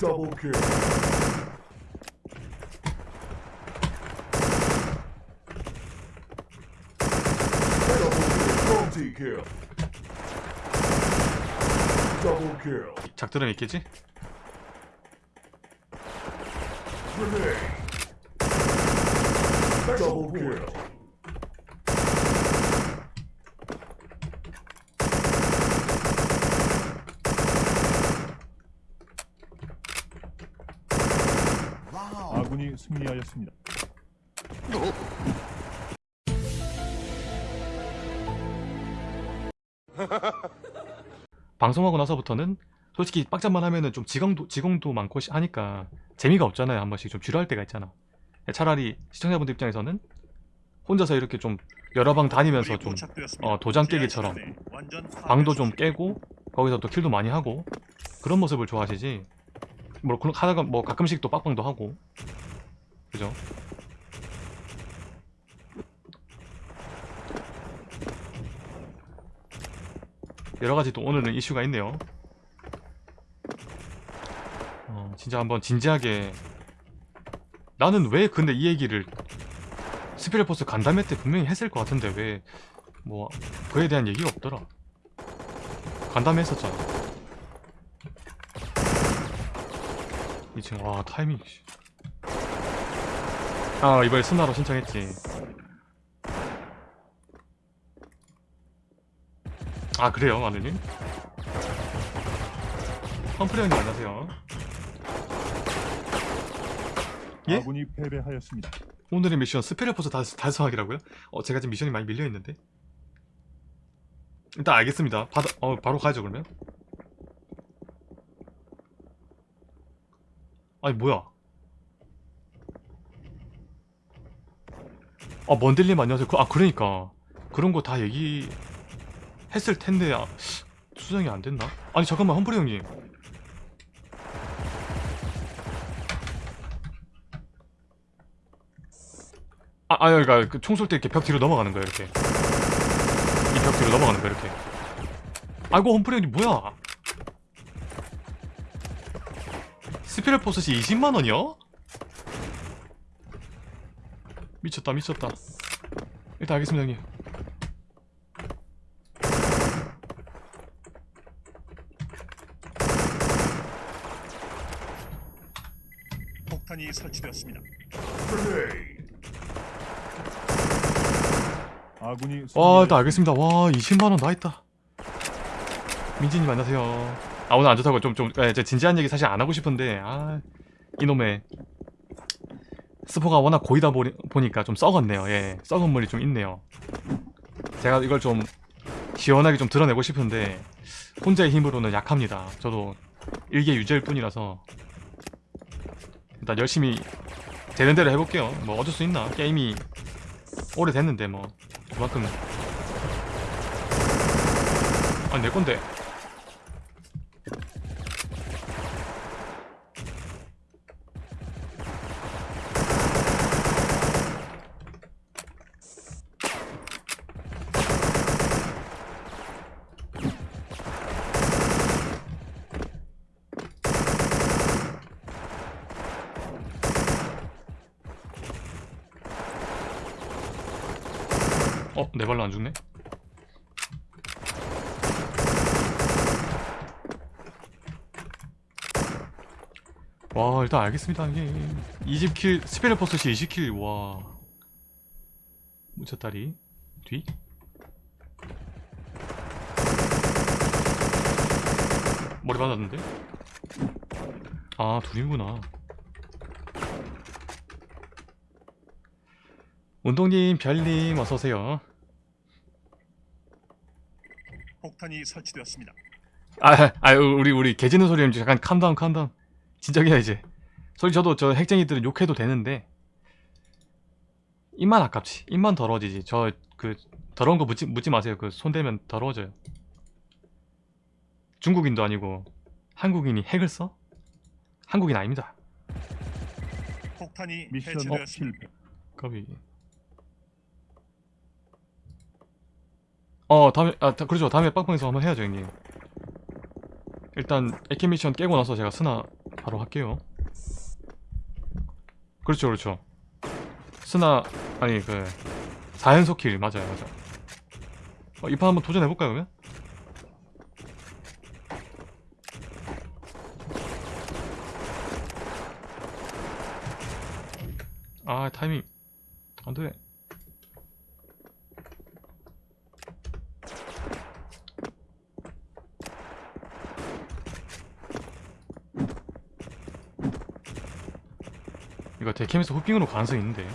Double kill. Double kill. Double kill. 작들은 있겠지? Grenade. Double kill. 아군이 승리하였습니다. 방송하고 나서부터는 솔직히 빡장만 하면은 좀 지공도, 지공도 많고 시- 하니까 재미가 없잖아요. 한 번씩 좀 지루할 때가 있잖아. 차라리 시청자분들 입장에서는 혼자서 이렇게 좀 여러 방 다니면서 좀 어, 도장 깨기처럼 방도 좀 깨고 거기서 또 킬도 많이 하고 그런 모습을 좋아하시지 뭐 그런- 하다가 뭐 가끔씩 또 빡방도 하고 그죠? 여러 가지 또 오늘은 이슈가 있네요. 어, 진짜 한번 진지하게 나는 왜 근데 이 얘기를 스피레포스 간담회 때 분명히 했을 것 같은데 왜 뭐 그에 대한 얘기가 없더라. 간담회 했었잖아. 2층 와 타이밍 씨. 아 이번에 순나로 신청했지. 아 그래요 마늘님? 펌프리 형님 안녕하세요. 예? 아군이 패배하였습니다. 오늘의 미션 스피레포스 달, 달성하기라고요? 어 제가 지금 미션이 많이 밀려있는데 일단 알겠습니다 받아, 어 바로 가야죠 그러면 아니 뭐야 아 먼델님 안녕하세요 그, 아 그러니까 그런 거 다 얘기 했을 텐데 아, 수정이 안 됐나? 아니 잠깐만 험프리 형님 아, 아, 그러니까 그 총쏠 때 이렇게 벽 뒤로 넘어가는 거야 이렇게. 이 벽 뒤로 넘어가는 거야 이렇게. 아이고 홈프리 형님 뭐야? 스피럴 포스시 20만 원이요? 미쳤다 미쳤다. 일단 알겠습니다 형님. 폭탄이 설치되었습니다. 아군이 와 승리하였습니다. 일단 알겠습니다. 와 20만 원 나있다. 민지님 안녕하세요. 아 오늘 안 좋다고 좀좀 예, 제 진지한 얘기 사실 안 하고 싶은데 아 이놈의 스포가 워낙 고이다 보니, 보니까 좀 썩었네요. 예, 썩은 물이 좀 있네요. 제가 이걸 좀 시원하게 좀 드러내고 싶은데 혼자의 힘으로는 약합니다. 저도 일개 유죄일 뿐이라서 일단 열심히 되는 대로 해볼게요. 뭐 어쩔 수 있나? 게임이 오래됐는데 뭐 그만큼 아니 내 건데 어? 내 발로 안 죽네? 와 일단 알겠습니다 이게. 20킬 스페럴 포스시 20킬 와. 무쳤다리. 뒤. 머리 맞았는데? 아 둘이구나. 운동님 별님 어서오세요 폭탄이 설치되었습니다. 아, 아 우리 우리 개 짖는 소리 좀 잠깐 캄다운 캄다운 진정이야 이제. 솔직히 저도 저 핵쟁이들은 욕해도 되는데. 입만 아깝지. 입만 더러워지지. 저 그 더러운 거 묻지, 묻지 마세요. 그 손대면 더러워져요. 중국인도 아니고 한국인이 핵을 써? 한국인 아닙니다. 폭탄이 미션 해체되었습니다. 실패. 까 어 다음에 아 다- 그렇죠. 다음에 빵빵에서 한번 해야죠 형님. 일단 에케 미션 깨고 나서 제가 스나 바로 할게요. 그렇죠 그렇죠. 스나 아니 그 4연속 킬. 맞아요 맞아 어, 이판 한번 도전해볼까요 그러면? 아 타이밍. 안돼 데캠에서 후핑으로 가능성이 있는데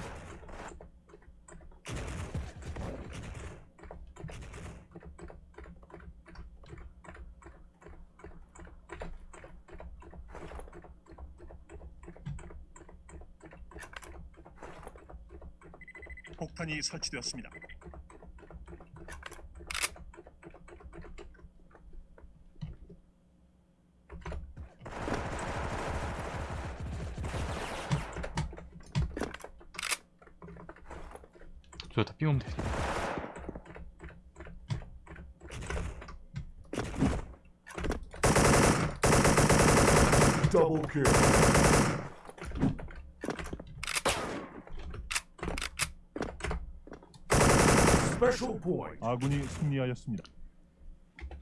폭탄이 설치되었습니다. 돼 Double kill. Special point. 아군이 승리하였습니다.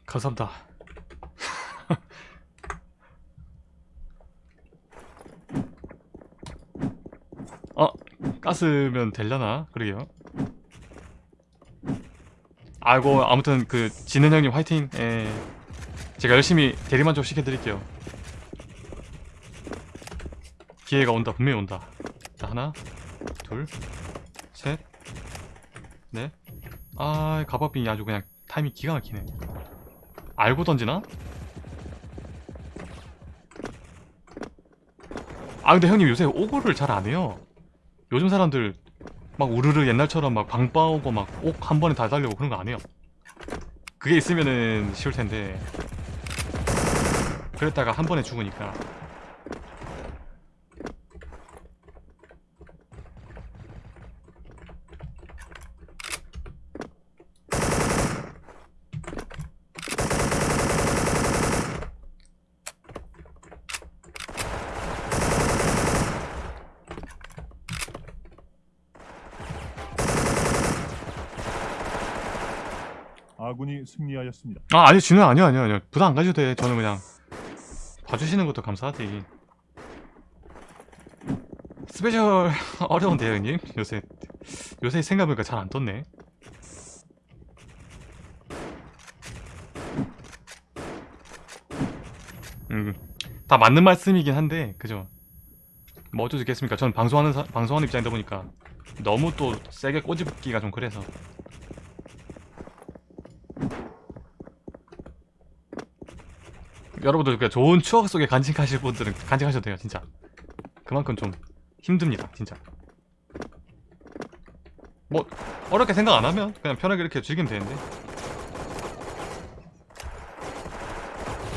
감사합니다 어 가스면 되려나 그러게요 아이고 아무튼 그 진은 형님 화이팅. 예. 제가 열심히 대리만족 시켜드릴게요. 기회가 온다. 분명히 온다. 자 하나 둘셋넷아 가바빙이 아주 그냥 타이밍 기가 막히네. 알고 던지나? 아 근데 형님 요새 오고를 잘 안 해요. 요즘 사람들 막 우르르 옛날처럼 막 방빠 오고 막 옥 한 번에 다 달려고 그런 거 안 해요. 그게 있으면은 쉬울 텐데. 그랬다가 한 번에 죽으니까 아군이 승리하였습니다. 아 아니 진우 아니요 아니요 아니요. 부담 안 가져도 돼 저는 그냥 봐주시는 것도 감사하지. 스페셜 어려운데요 형님? 요새 요새 생각해보니까 잘 안 떴네. 음 다 맞는 말씀이긴 한데 그죠? 뭐 어쩔 수 있겠습니까? 전 방송하는 사- 방송하는 입장이다 보니까 너무 또 세게 꼬집기가 좀 그래서 여러분들 그 좋은 추억 속에 간직하실 분들은 간직하셔도 돼요 진짜. 그만큼 좀 힘듭니다 진짜. 뭐 어렵게 생각 안 하면 그냥 편하게 이렇게 즐기면 되는데.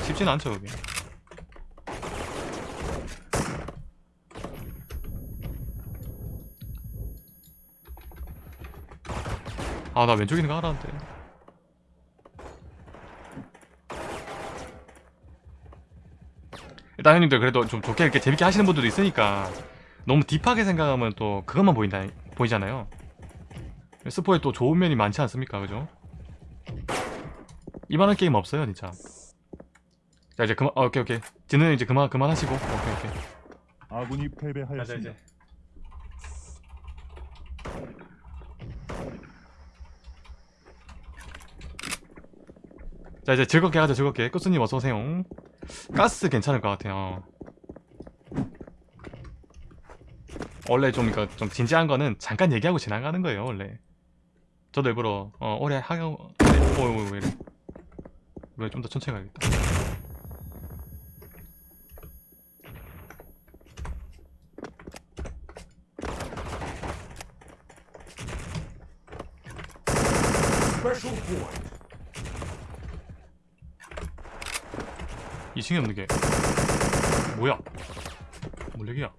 쉽지는 않죠 그게. 아나거 알았는데 일단 형님들 그래도 좀 좋게 이렇게 재밌게 하시는 분들도 있으니까 너무 딥하게 생각하면 또 그것만 보인다 보이잖아요. 스포에 또 좋은 면이 많지 않습니까, 그죠? 이만한 게임 없어요, 진짜. 자 이제 그만, 어, 오케이 오케이. 진우 이제 그만 그만 하시고, 오케이 오케이. 아군이 패배하였습니다. 자 이제 즐겁게 하자 즐겁게. 꾸스님 어서 오세요. 가스 괜찮을 것 같아요. 원래 좀 이거 좀 진지한 거는 잠깐 얘기하고 지나가는 거예요 원래. 저도 일부러 어 올해 하고 네, 오오 왜 이래? 왜 좀 더 천천히 가야겠다. Special point. 2층에 없는 게. 뭐야? 몰래기야?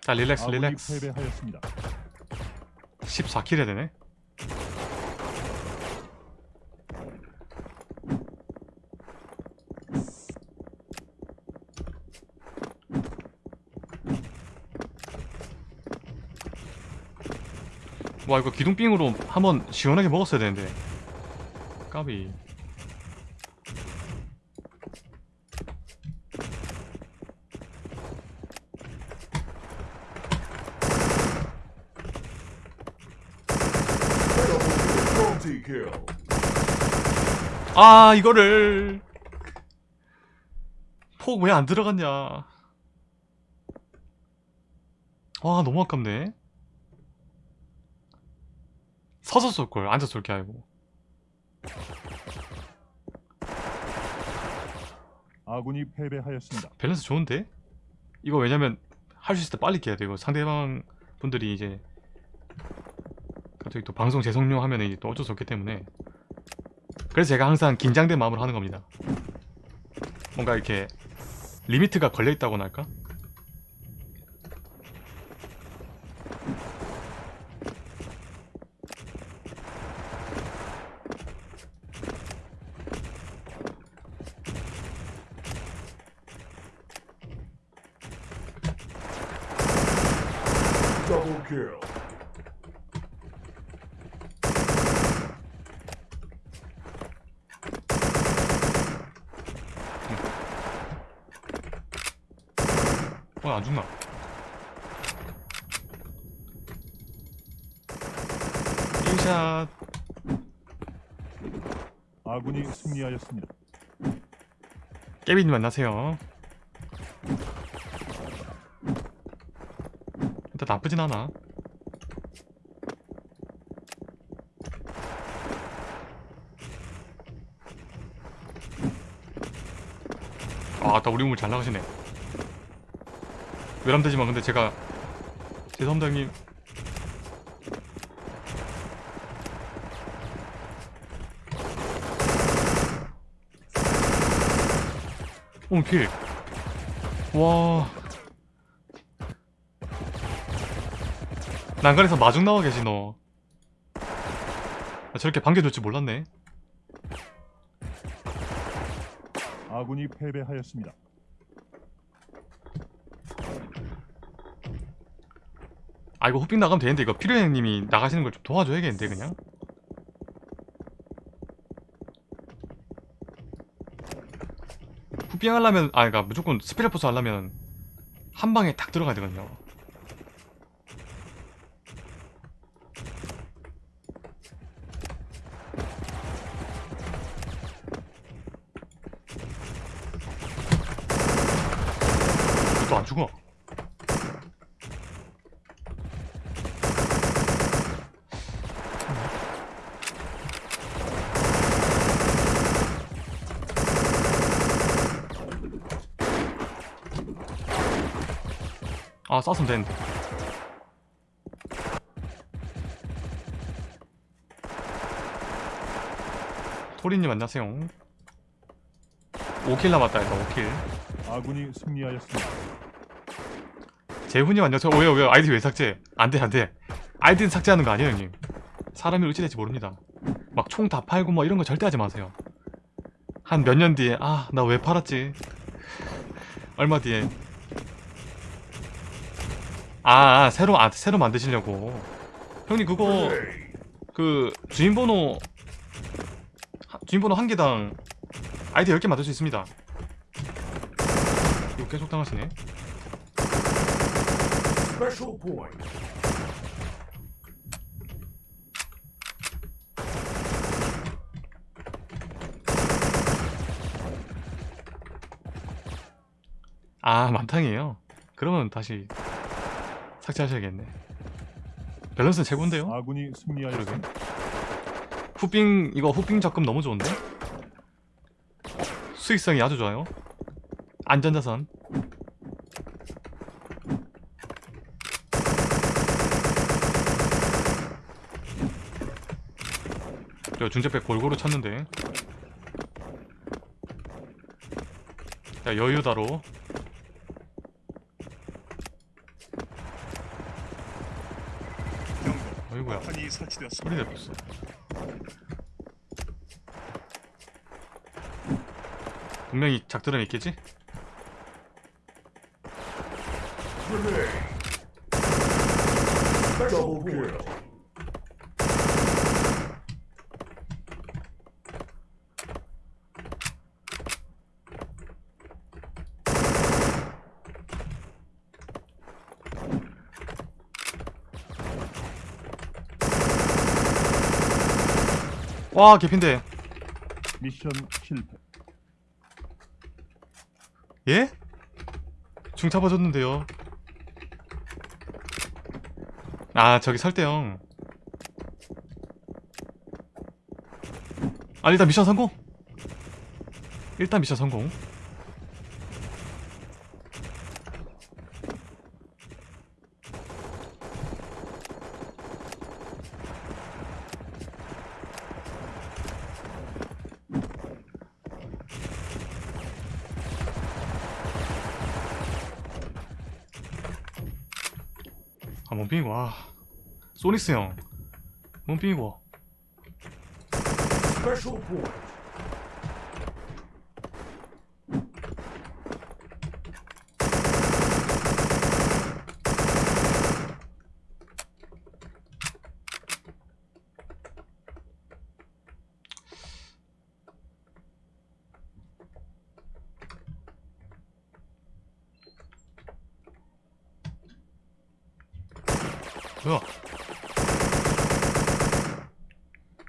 자 릴렉스 릴렉스. 14킬에 되네? 와 이거 기둥빙으로 한번 시원하게 먹었어야 되는데. 까비. 아 이거를. 폭 왜 안 들어갔냐? 와 너무 아깝네 서서 쏠걸 앉아 쏠게 아니고 아군이 패배하였습니다. 밸런스 좋은데? 이거 왜냐면 할 수 있을 때 빨리 깨야 돼 이거 상대방 분들이 이제 갑자기 또 방송 재송용 하면 이제 또 어쩔 수 없기 때문에 그래서 제가 항상 긴장된 마음으로 하는 겁니다 뭔가 이렇게 리미트가 걸려있다고나 할까? Double kill. 어, 안 죽나? 인샷 아군이 승리하였습니다. 깨비님 만나세요 일단 나쁘진 않아 아, 아따 우리 우물 잘 나가시네 외람되지만 근데 제가 죄송합니다 형님 오필 와. 난간에서 마중 나와 계시 너. 나 저렇게 반겨줄 줄 몰랐네. 아군이 패배하였습니다. 아 이거 호핑 나가면 되는데 이거 필요 형님이 나가시는 걸 좀 도와줘야겠는데 그냥? 후핑 하려면 아 그니까 무조건 스피레포스 하려면 한 방에 딱 들어가야 되거든요 또 안 죽어 아 쐈으면 되는데. 토리님 안녕하세요. 5킬 남았다 일단 5킬. 아군이 승리하였습니다. 재훈님 안녕하세요. 어, 왜요 왜요 아이디 왜 삭제? 안돼 안돼. 아이디는 삭제하는 거 아니에요 형님? 사람이 어찌 될지 모릅니다. 막 총 다 팔고 뭐 이런 거 절대 하지 마세요. 한 몇 년 뒤에 아 나 왜 팔았지? 얼마 뒤에 아, 아 새로 아 새로 만드시려고 형님 그거. 그 주인번호 하- 주인번호 한 개당 아이디 10개 만들 수 있습니다 이거 계속 당하시네. 아 만탕이에요 그러면 다시 삭제하셔야겠네. 밸런스는 최고인데요? 아군이 승리하였습니다. 후빙 이거 후빙 접근 너무 좋은데? 수익성이 아주 좋아요. 안전자산. 저 중재백 골고루 쳤는데. 자 여유다로 설치되었습니다. 소리 내었어 분명히 작들은 있겠지? Double 와 개핀데. 미션 실패. 예? 중차 봐줬는데요. 아 저기 설대형. 아 일단 미션 성공. 일단 미션 성공 아 몸빙이고 와 소닉스 형. 몸빙이고 Special point. 뭐야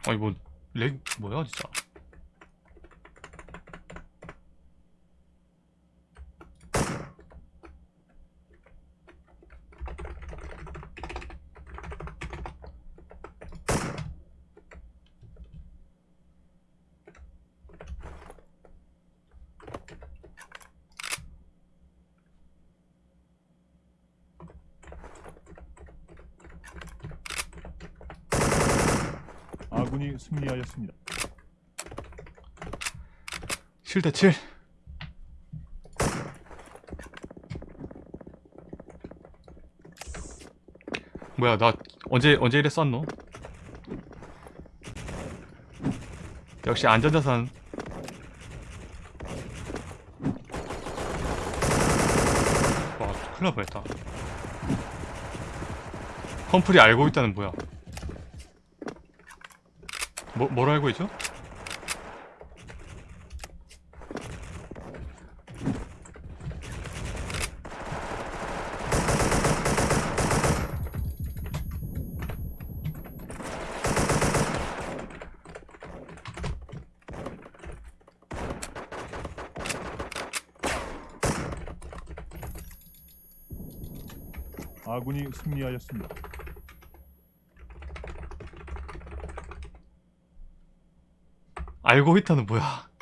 아니 진짜 아군이 승리하였습니다. 7대 7 뭐야 나 언제 언제 이래 쐈노? 역시 안전자산 와 큰일 날 뻔했다 펌플이 알고 있다는 뭐야 뭐, 뭘 알고 있죠? 아군이 승리하였습니다. 알고 있다는 뭐야